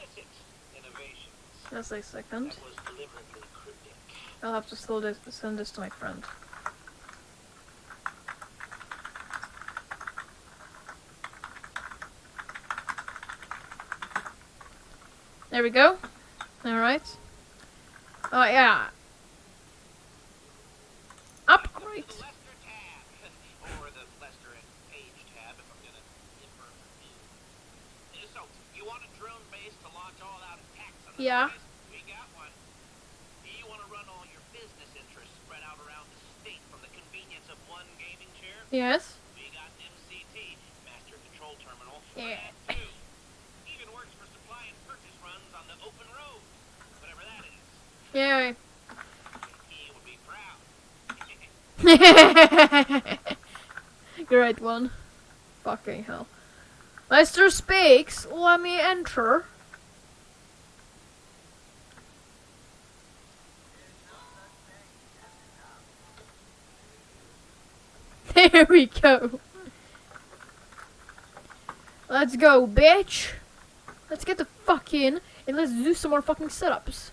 innovations. Just a second. That was deliberately cryptic. I'll have to this, send this to my friend. There we go. Alright. Oh, yeah. Upgrade. The Lester tab, or the Lester and Paige tab, if I'm gonna invert the new. So, you want a drone base to launch all out attacks on the Yeah. place? We got one. You want to run all your business interests spread out around the state from the convenience of one gaming chair? Yes. We got MCT, Master Control Terminal. for Yeah. that, too. Even works for supply and purchase runs on the open road. Whatever that is. Yay. He would be proud. (laughs) Great one. Fucking hell. Lester speaks. Let me enter. There we go. Let's go, bitch. Let's get the fuck in and let's do some more fucking setups.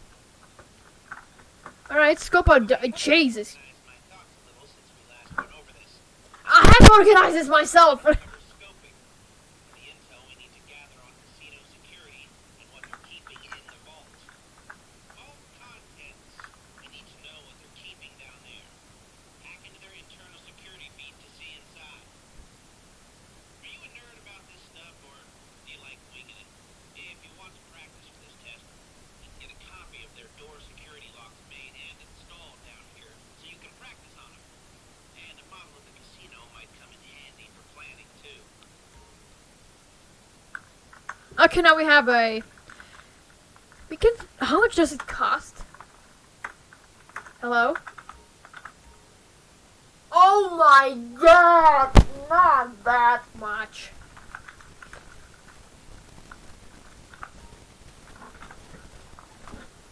Alright, scope out. Jesus. I have organized this myself. For scoping. The intel we need to gather on casino security and what they're keeping in the vault. Vault contents. We need to know what they're keeping down there. Hack into their internal security feed to see inside. Are you a nerd about this stuff, or do you like winging it? If you want to practice for this test, you can get a copy of their door security locks made and installed down here, so you can practice on them. And a model of the casino might come in handy for planning too. Now we have a. We can. How much does it cost? Hello? Oh my god! Not that much.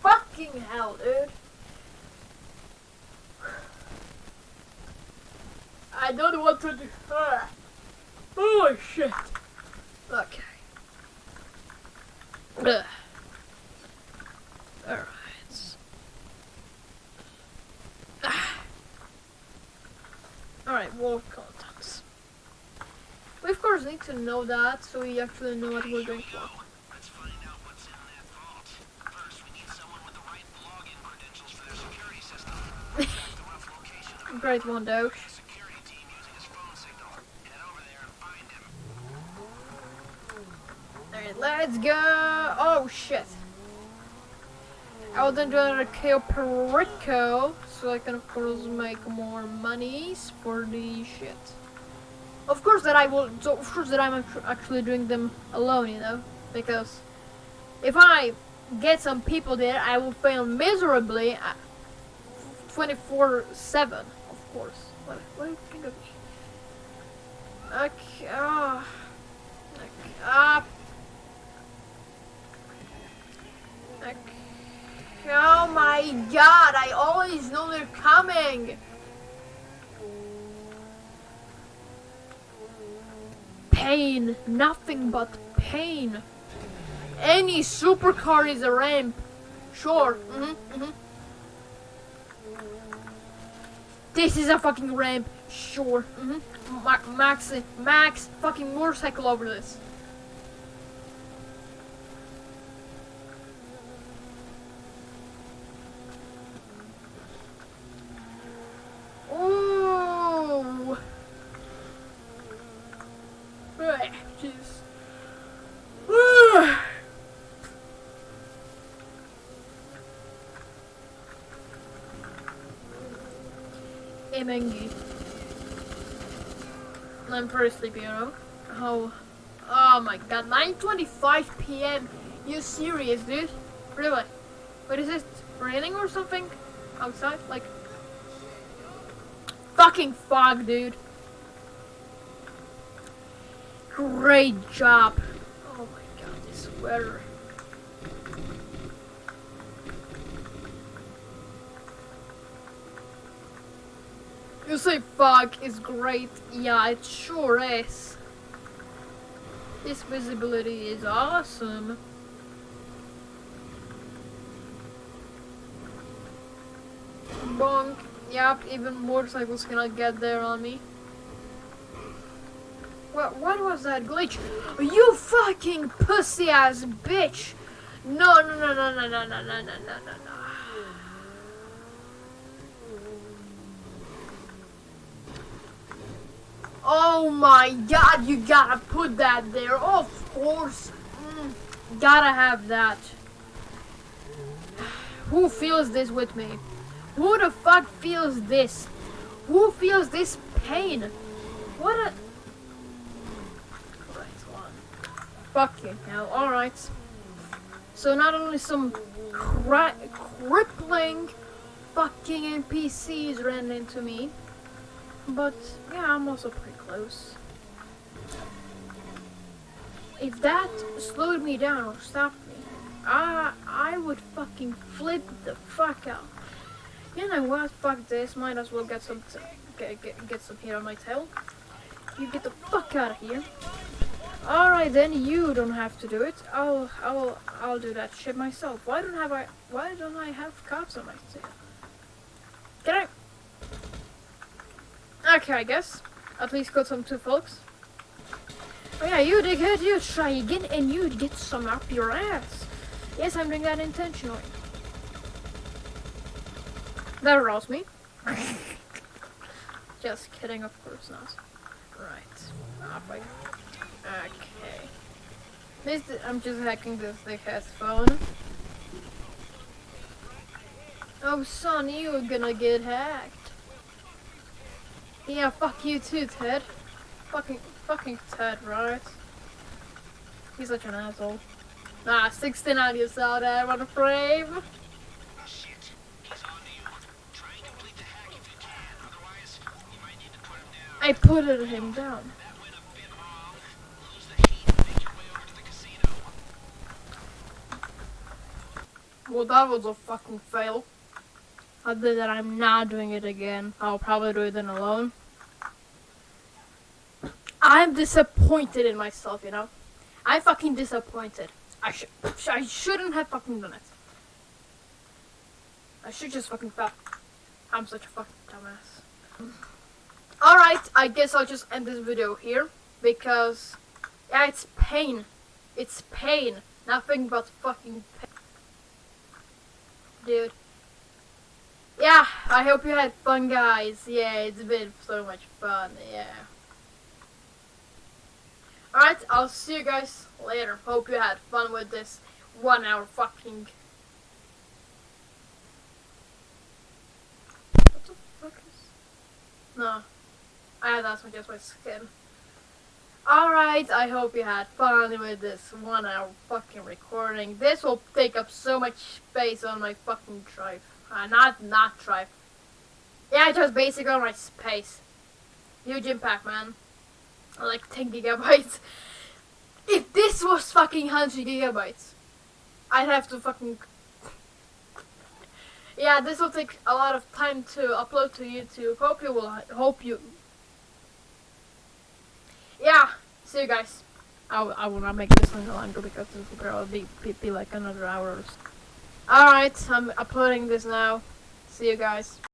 Fucking hell, dude. I don't want to do. Ah. Oh shit. Okay. Ugh. Alright. Ah. Alright, wall contents. We of course need to know that so we actually know what we're going for. Let's find out (laughs) what's in that vault. First, we need someone with the right login credentials for their security system. Check the rough location of Great one, Doge. the security team using his phone signal. Head over there and find him. Alright, let's go. Oh shit. I will then do another Cayo Perico so I can of course make more monies for the shit. Of course that I will, so of course that I'm actually doing them alone, you know, because if I get some people there, I will fail miserably, uh, 24/7, of course. What, what do you think of me? Okay, ah, okay, ah, okay. Oh my god, I always know they're coming! Pain, nothing but pain. Any supercar is a ramp. Sure. hmm hmm This is a fucking ramp. Sure. Mm-hmm. Ma Max, Max, fucking motorcycle over this. Oh. Ah, Jeez. Ah. Emengi. Pretty sleepy, you know. Oh, oh my god, 9:25 p.m. You serious, dude? Really? What is it? Raining or something outside? Like, fucking fog, dude. Great job. Oh my god, this weather. You say fog is great. Yeah, it sure is. This visibility is awesome. Bonk. Yep, even motorcycles cannot get there on me. What, what was that glitch? You fucking pussy ass bitch! No, no, no, no, no, no, no, no, no, no, no, Oh my god, you gotta put that there. Of course. Mm, gotta have that. (sighs) Who feels this with me? Who the fuck feels this? Who feels this pain? What a... Fucking hell. Alright. So not only some cri crippling fucking NPCs ran into me, but yeah, I'm also pretty close. If that slowed me down or stopped me, I I would fucking flip the fuck out. You know what? Fuck this. Might as well get some get, get get some hair on my tail. You get the fuck out of here. Alright then, you don't have to do it. I'll I'll I'll do that shit myself. Why don't have I why don't I have cops on my tail? Can I Okay, I guess. At least got some two folks. Oh yeah, you dickhead, you try again and you'd get some up your ass. Yes, I'm doing that intentionally. That aroused me. (laughs) Just kidding, of course not. Right. Okay. This, I'm just hacking this dickhead's phone. Oh son, you're gonna get hacked. Yeah, fuck you too, Ted. Fucking, fucking Ted, right? He's such an asshole. Nah, 16 aliens out there on the frame. I put him down. Well, that was a fucking fail. Other than I'm not doing it again. I'll probably do it then alone. I'm disappointed in myself, you know? I'm fucking disappointed. I should I shouldn't have fucking done it. I should just fucking fell. I'm such a fucking dumbass. Alright, I guess I'll just end this video here because yeah, it's pain. It's pain. Nothing but fucking pain. Dude. Yeah, I hope you had fun guys. Yeah, it's been so much fun. Yeah. Alright, I'll see you guys later. Hope you had fun with this one hour fucking... What the fuck is... No. I had that just my skin. Alright, I hope you had fun with this one hour fucking recording. This will take up so much space on my fucking drive. Uh, not, not drive. Yeah, just basically on my space. Huge impact, man like 10 gigabytes. If this was fucking 100 gigabytes, I'd have to fucking... Yeah, this will take a lot of time to upload to YouTube. Hope you will, hope you... Yeah, see you guys. I, I will not make this any longer because this will probably be, be like another hour. Alright, I'm uploading this now. See you guys.